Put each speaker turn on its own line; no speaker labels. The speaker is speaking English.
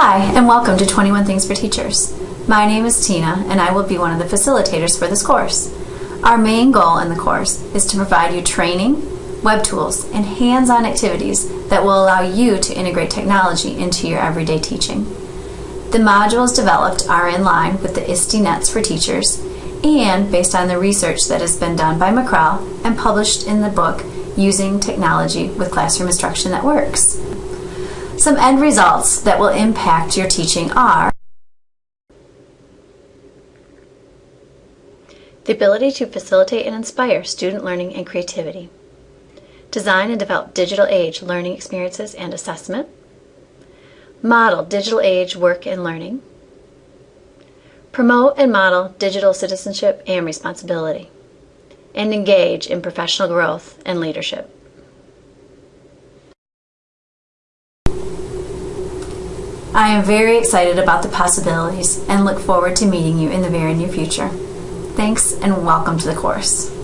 Hi, and welcome to 21 Things for Teachers. My name is Tina, and I will be one of the facilitators for this course. Our main goal in the course is to provide you training, web tools, and hands-on activities that will allow you to integrate technology into your everyday teaching. The modules developed are in line with the ISTE Nets for Teachers and based on the research that has been done by McREL and published in the book Using Technology with Classroom Instruction That Works. Some end results that will impact your teaching are the ability to facilitate and inspire student learning and creativity, design and develop digital age learning experiences and assessment, model digital age work and learning, promote and model digital citizenship and responsibility, and engage in professional growth and leadership. I am very excited about the possibilities and look forward to meeting you in the very near future. Thanks and welcome to the course.